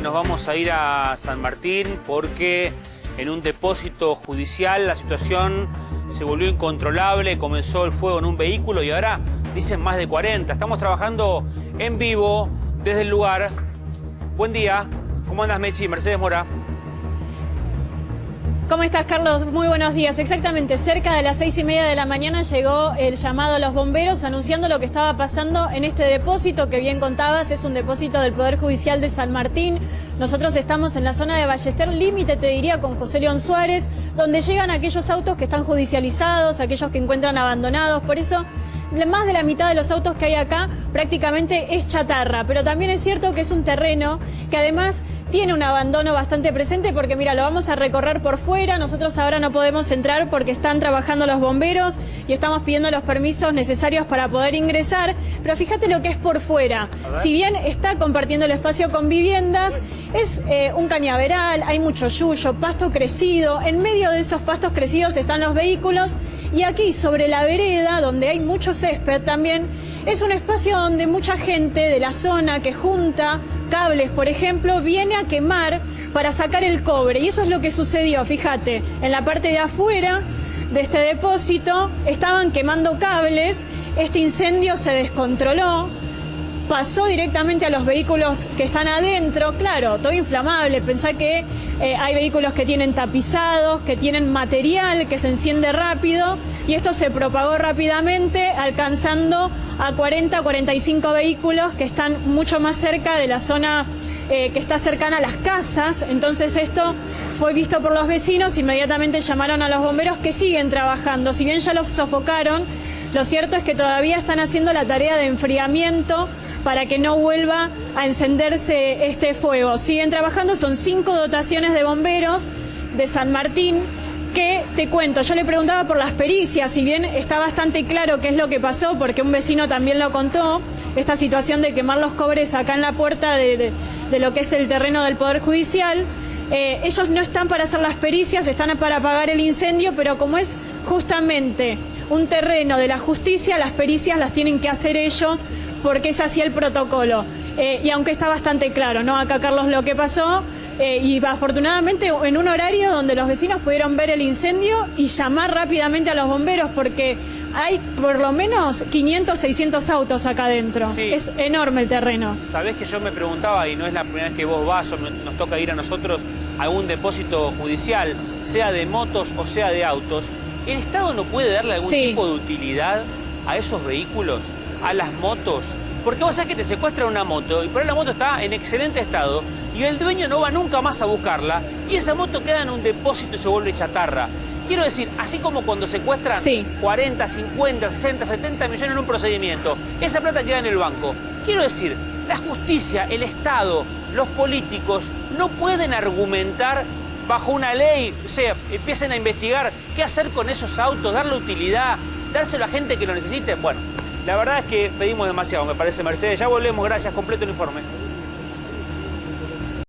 Nos vamos a ir a San Martín porque en un depósito judicial la situación se volvió incontrolable, comenzó el fuego en un vehículo y ahora dicen más de 40. Estamos trabajando en vivo desde el lugar. Buen día. ¿Cómo andas, Mechi? Mercedes Mora. ¿Cómo estás, Carlos? Muy buenos días. Exactamente, cerca de las seis y media de la mañana llegó el llamado a los bomberos anunciando lo que estaba pasando en este depósito que bien contabas, es un depósito del Poder Judicial de San Martín. Nosotros estamos en la zona de Ballester, límite, te diría, con José León Suárez, donde llegan aquellos autos que están judicializados, aquellos que encuentran abandonados. Por eso más de la mitad de los autos que hay acá prácticamente es chatarra, pero también es cierto que es un terreno que además tiene un abandono bastante presente porque mira, lo vamos a recorrer por fuera, nosotros ahora no podemos entrar porque están trabajando los bomberos y estamos pidiendo los permisos necesarios para poder ingresar, pero fíjate lo que es por fuera. Si bien está compartiendo el espacio con viviendas, es eh, un cañaveral, hay mucho yuyo, pasto crecido, en medio de esos pastos crecidos están los vehículos y aquí sobre la vereda, donde hay mucho césped también, es un espacio donde mucha gente de la zona que junta cables, por ejemplo, viene a quemar para sacar el cobre. Y eso es lo que sucedió, fíjate, en la parte de afuera de este depósito estaban quemando cables, este incendio se descontroló, pasó directamente a los vehículos que están adentro, claro, todo inflamable, pensá que eh, hay vehículos que tienen tapizados, que tienen material que se enciende rápido y esto se propagó rápidamente alcanzando a 40, 45 vehículos que están mucho más cerca de la zona eh, que está cercana a las casas, entonces esto fue visto por los vecinos, inmediatamente llamaron a los bomberos que siguen trabajando, si bien ya los sofocaron, lo cierto es que todavía están haciendo la tarea de enfriamiento para que no vuelva a encenderse este fuego. Siguen trabajando, son cinco dotaciones de bomberos de San Martín que te cuento, yo le preguntaba por las pericias, si bien está bastante claro qué es lo que pasó, porque un vecino también lo contó, esta situación de quemar los cobres acá en la puerta de, lo que es el terreno del Poder Judicial, eh, ellos no están para hacer las pericias, están para apagar el incendio, pero como es justamente un terreno de la justicia, las pericias las tienen que hacer ellos porque es así el protocolo. Eh, y aunque está bastante claro, ¿no? Acá, Carlos, lo que pasó, eh, y afortunadamente en un horario donde los vecinos pudieron ver el incendio y llamar rápidamente a los bomberos, porque hay por lo menos 500, 600 autos acá adentro. Es enorme el terreno. Sabés que yo me preguntaba, y no es la primera vez que vos vas o nos toca ir a nosotros a algún depósito judicial, sea de motos o sea de autos, ¿el Estado no puede darle algún tipo de utilidad a esos vehículos? a las motos. Porque vos sabés que te secuestran una moto y por ahí la moto está en excelente estado y el dueño no va nunca más a buscarla y esa moto queda en un depósito y se vuelve chatarra. Quiero decir, así como cuando secuestran 40, 50, 60, 70 millones en un procedimiento, esa plata queda en el banco. Quiero decir, la justicia, el Estado, los políticos no pueden argumentar bajo una ley, o sea, empiecen a investigar qué hacer con esos autos, darle utilidad, dárselo a gente que lo necesite. Bueno, la verdad es que pedimos demasiado, me parece, Mercedes. Ya volvemos, gracias, completo el informe.